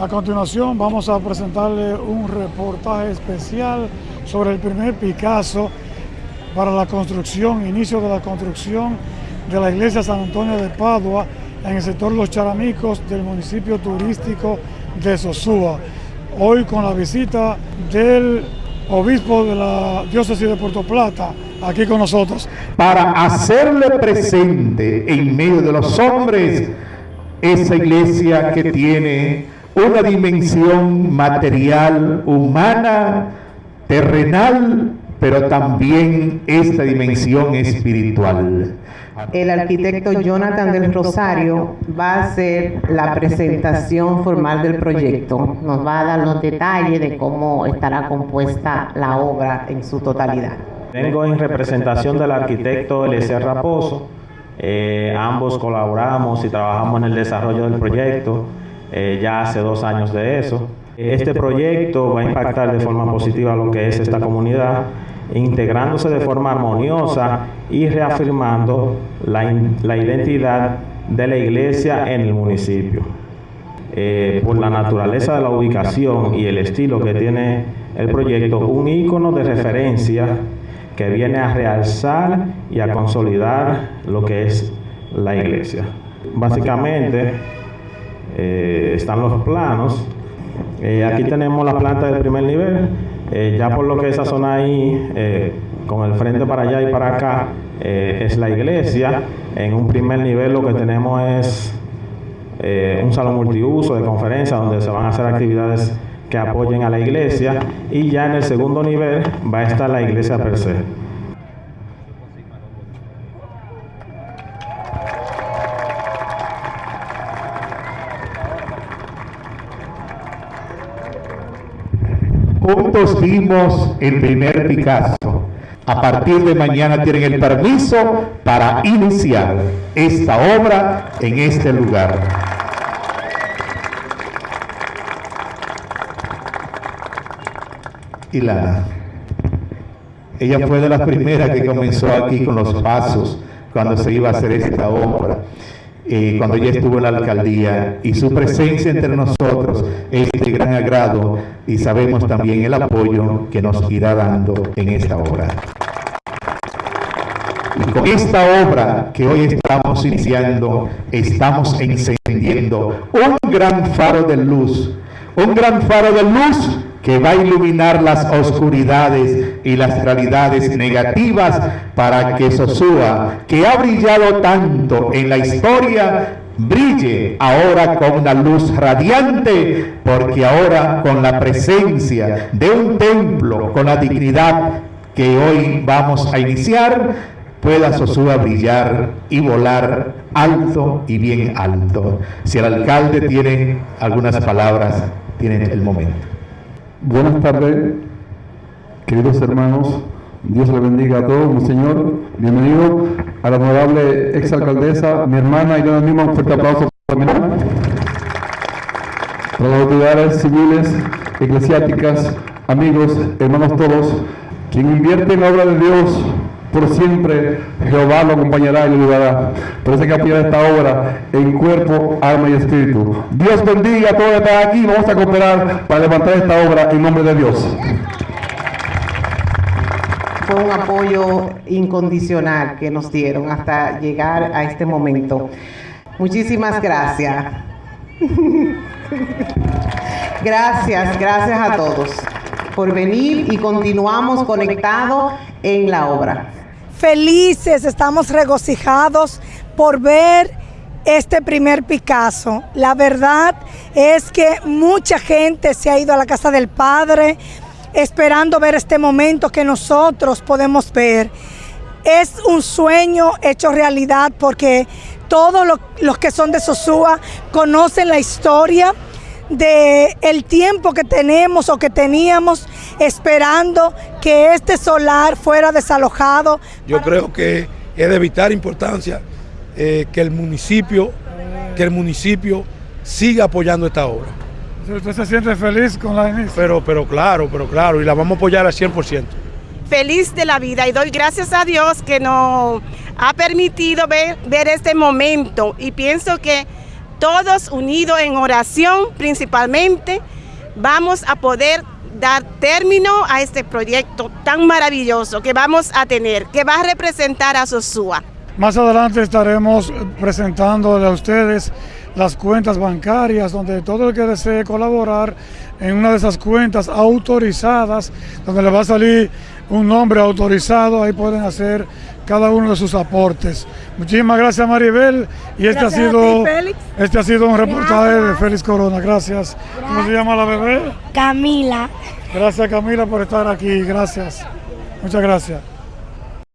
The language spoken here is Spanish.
A continuación vamos a presentarle un reportaje especial sobre el primer Picasso para la construcción, inicio de la construcción de la iglesia San Antonio de Padua en el sector Los Charamicos del municipio turístico de Sosúa. Hoy con la visita del obispo de la diócesis de Puerto Plata, aquí con nosotros. Para hacerle presente en medio de los hombres esa iglesia que tiene una dimensión material, humana, terrenal, pero también esta dimensión espiritual. El arquitecto Jonathan del Rosario va a hacer la presentación formal del proyecto. Nos va a dar los detalles de cómo estará compuesta la obra en su totalidad. Vengo en representación del arquitecto Eliezer Raposo. Eh, ambos colaboramos y trabajamos en el desarrollo del proyecto eh, ya hace dos años de eso. Este proyecto va a impactar de forma positiva lo que es esta comunidad integrándose de forma armoniosa y reafirmando la, la identidad de la iglesia en el municipio. Eh, por la naturaleza de la ubicación y el estilo que tiene el proyecto, un ícono de referencia que viene a realzar y a consolidar lo que es la iglesia. Básicamente, eh, están los planos. Eh, aquí tenemos la planta del primer nivel, eh, ya por lo que esa zona ahí, con el frente para allá y para acá, es la iglesia. En un primer nivel lo que tenemos es un salón multiuso de conferencia donde se van a hacer actividades que apoyen a la iglesia y ya en el segundo nivel va a estar la iglesia per se. Juntos vimos el primer Picasso. A partir de mañana tienen el permiso para iniciar esta obra en este lugar. Y Lana, ella fue de las primeras que comenzó aquí con los pasos cuando se iba a hacer esta obra. Eh, cuando ella estuvo en la alcaldía y su presencia entre nosotros es de gran agrado y sabemos también el apoyo que nos irá dando en esta obra. Y con esta obra que hoy estamos iniciando, estamos encendiendo un gran faro de luz, un gran faro de luz que va a iluminar las oscuridades y las realidades negativas para que Sosúa, que ha brillado tanto en la historia, brille ahora con una luz radiante, porque ahora con la presencia de un templo, con la dignidad que hoy vamos a iniciar, pueda Sosúa brillar y volar alto y bien alto. Si el alcalde tiene algunas palabras, tiene el momento. Buenas tardes, queridos hermanos. Dios le bendiga a todos, mi Señor. Bienvenido a la honorable exalcaldesa, mi hermana, y yo mismo un fuerte aplauso para Para las autoridades civiles, eclesiásticas, amigos, hermanos todos, quien invierte en la obra de Dios por siempre Jehová lo acompañará y lo ayudará. Por eso hay que apoyar esta obra en cuerpo, alma y espíritu. Dios bendiga a todos que están aquí. Vamos a cooperar para levantar esta obra en nombre de Dios. Fue un apoyo incondicional que nos dieron hasta llegar a este momento. Muchísimas gracias. Gracias, gracias a todos por venir y continuamos conectados en la obra felices, estamos regocijados por ver este primer Picasso. La verdad es que mucha gente se ha ido a la casa del Padre esperando ver este momento que nosotros podemos ver. Es un sueño hecho realidad porque todos los, que son de Sosúa conocen la historia de el tiempo que tenemos o que teníamos esperando que este solar fuera desalojado. Yo creo que es de vital importancia eh, que el municipio, que el municipio siga apoyando esta obra. ¿Usted se siente feliz con la inicio? Pero, pero claro, pero claro, y la vamos a apoyar al 100%. Feliz de la vida y doy gracias a Dios que nos ha permitido ver, ver este momento y pienso que todos unidos en oración principalmente, vamos a poder dar término a este proyecto tan maravilloso que vamos a tener, que va a representar a Sosúa. Más adelante estaremos presentándole a ustedes las cuentas bancarias donde todo el que desee colaborar en una de esas cuentas autorizadas, donde le va a salir un nombre autorizado, ahí pueden hacer cada uno de sus aportes. Muchísimas gracias Maribel y este Gracias ha sido ti, este ha sido un reportaje de Gracias. Félix Corona. Gracias. ¿Cómo se llama la bebé? Camila. Gracias Camila por estar aquí. Gracias. Muchas gracias.